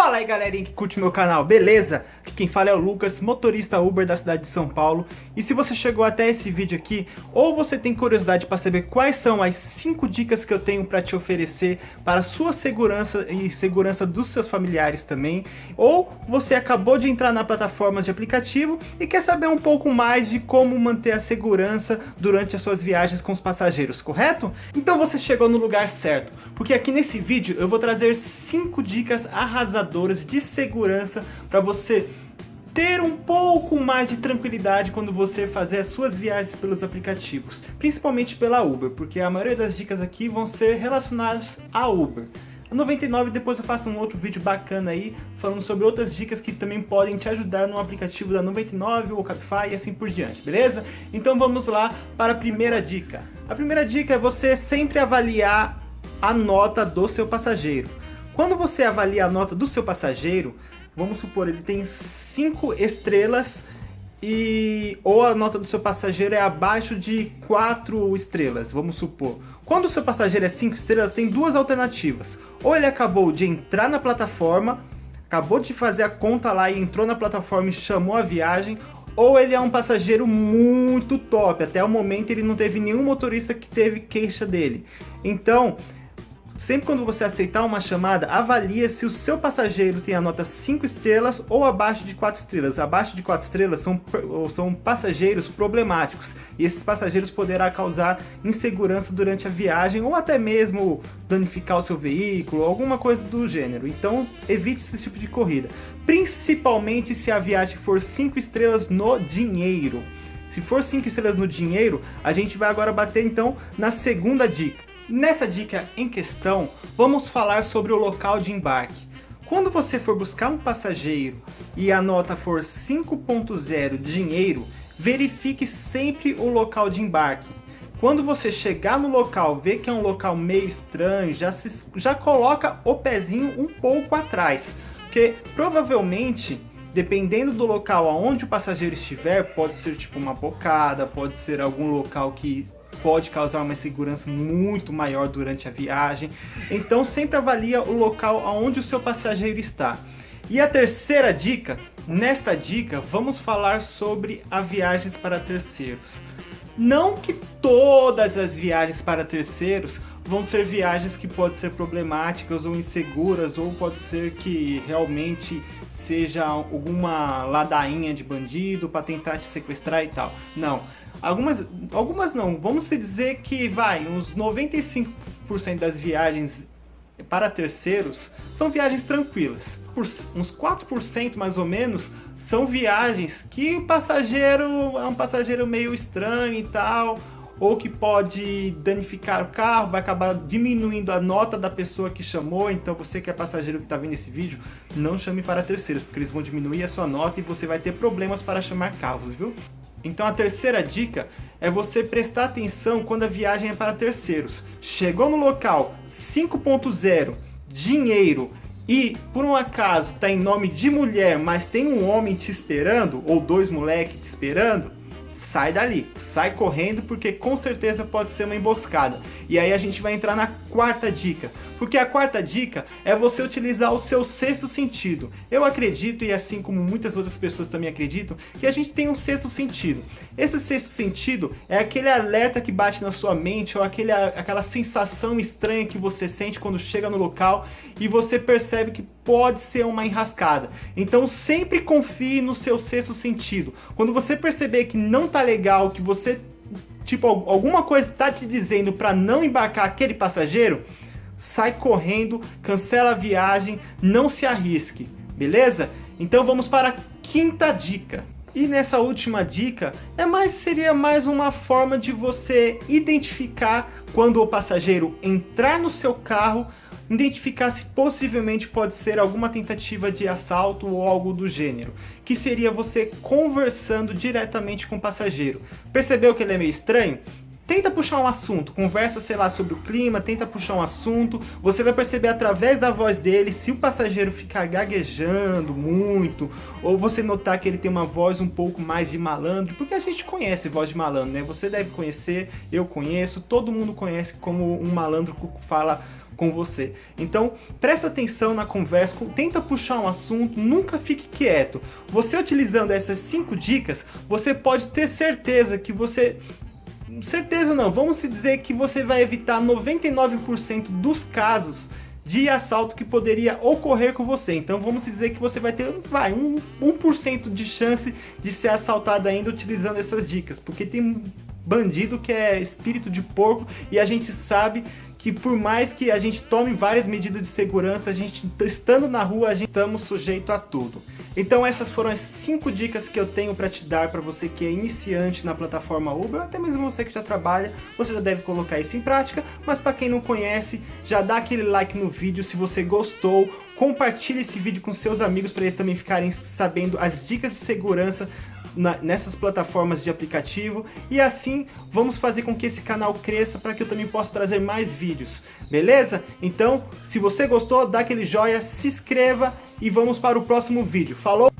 Fala aí galerinha que curte meu canal, beleza? Aqui quem fala é o Lucas, motorista Uber da cidade de São Paulo E se você chegou até esse vídeo aqui, ou você tem curiosidade para saber quais são as 5 dicas que eu tenho para te oferecer Para sua segurança e segurança dos seus familiares também Ou você acabou de entrar na plataforma de aplicativo e quer saber um pouco mais de como manter a segurança durante as suas viagens com os passageiros, correto? Então você chegou no lugar certo, porque aqui nesse vídeo eu vou trazer 5 dicas arrasadoras de segurança para você ter um pouco mais de tranquilidade quando você fazer as suas viagens pelos aplicativos, principalmente pela Uber, porque a maioria das dicas aqui vão ser relacionadas a Uber. A 99 depois eu faço um outro vídeo bacana aí, falando sobre outras dicas que também podem te ajudar no aplicativo da 99 ou Cabify e assim por diante, beleza? Então vamos lá para a primeira dica. A primeira dica é você sempre avaliar a nota do seu passageiro. Quando você avalia a nota do seu passageiro, vamos supor, ele tem 5 estrelas e ou a nota do seu passageiro é abaixo de 4 estrelas, vamos supor. Quando o seu passageiro é 5 estrelas, tem duas alternativas. Ou ele acabou de entrar na plataforma, acabou de fazer a conta lá e entrou na plataforma e chamou a viagem, ou ele é um passageiro muito top, até o momento ele não teve nenhum motorista que teve queixa dele. Então, Sempre quando você aceitar uma chamada, avalie se o seu passageiro tem a nota 5 estrelas ou abaixo de 4 estrelas. Abaixo de 4 estrelas são, são passageiros problemáticos e esses passageiros poderá causar insegurança durante a viagem ou até mesmo danificar o seu veículo, alguma coisa do gênero. Então evite esse tipo de corrida, principalmente se a viagem for 5 estrelas no dinheiro. Se for 5 estrelas no dinheiro, a gente vai agora bater então na segunda dica. Nessa dica em questão, vamos falar sobre o local de embarque. Quando você for buscar um passageiro e a nota for 5.0 dinheiro, verifique sempre o local de embarque. Quando você chegar no local, ver que é um local meio estranho, já, se, já coloca o pezinho um pouco atrás. Porque provavelmente, dependendo do local aonde o passageiro estiver, pode ser tipo uma bocada, pode ser algum local que pode causar uma insegurança muito maior durante a viagem. Então sempre avalia o local onde o seu passageiro está. E a terceira dica, nesta dica vamos falar sobre as viagens para terceiros. Não que todas as viagens para terceiros vão ser viagens que podem ser problemáticas ou inseguras, ou pode ser que realmente seja alguma ladainha de bandido para tentar te sequestrar e tal. Não, algumas, algumas não. Vamos dizer que vai, uns 95% das viagens para terceiros são viagens tranquilas. Por uns 4% mais ou menos são viagens que o passageiro é um passageiro meio estranho e tal, ou que pode danificar o carro, vai acabar diminuindo a nota da pessoa que chamou, então você que é passageiro que está vendo esse vídeo, não chame para terceiros, porque eles vão diminuir a sua nota e você vai ter problemas para chamar carros, viu? Então a terceira dica é você prestar atenção quando a viagem é para terceiros. Chegou no local 5.0, dinheiro, e por um acaso está em nome de mulher, mas tem um homem te esperando, ou dois moleques te esperando, sai dali, sai correndo porque com certeza pode ser uma emboscada. E aí a gente vai entrar na quarta dica, porque a quarta dica é você utilizar o seu sexto sentido. Eu acredito, e assim como muitas outras pessoas também acreditam, que a gente tem um sexto sentido. Esse sexto sentido é aquele alerta que bate na sua mente ou aquele, aquela sensação estranha que você sente quando chega no local e você percebe que pode ser uma enrascada. Então sempre confie no seu sexto sentido. Quando você perceber que não tá legal, que você tipo alguma coisa está te dizendo para não embarcar aquele passageiro, sai correndo, cancela a viagem, não se arrisque, beleza? Então vamos para a quinta dica. E nessa última dica, é mais, seria mais uma forma de você identificar quando o passageiro entrar no seu carro identificar se possivelmente pode ser alguma tentativa de assalto ou algo do gênero, que seria você conversando diretamente com o passageiro. Percebeu que ele é meio estranho? tenta puxar um assunto, conversa, sei lá, sobre o clima, tenta puxar um assunto, você vai perceber através da voz dele se o passageiro ficar gaguejando muito, ou você notar que ele tem uma voz um pouco mais de malandro, porque a gente conhece voz de malandro, né? Você deve conhecer, eu conheço, todo mundo conhece como um malandro fala com você. Então, presta atenção na conversa, tenta puxar um assunto, nunca fique quieto. Você utilizando essas cinco dicas, você pode ter certeza que você certeza não, vamos se dizer que você vai evitar 99% dos casos de assalto que poderia ocorrer com você. Então vamos dizer que você vai ter vai, um 1% de chance de ser assaltado ainda utilizando essas dicas, porque tem bandido que é espírito de porco e a gente sabe que por mais que a gente tome várias medidas de segurança, a gente estando na rua, a gente estamos sujeito a tudo. Então essas foram as 5 dicas que eu tenho para te dar para você que é iniciante na plataforma Uber, até mesmo você que já trabalha, você já deve colocar isso em prática, mas para quem não conhece, já dá aquele like no vídeo se você gostou, compartilhe esse vídeo com seus amigos para eles também ficarem sabendo as dicas de segurança na, nessas plataformas de aplicativo e assim vamos fazer com que esse canal cresça para que eu também possa trazer mais vídeos, beleza? Então, se você gostou, dá aquele joinha, se inscreva e vamos para o próximo vídeo. Falou?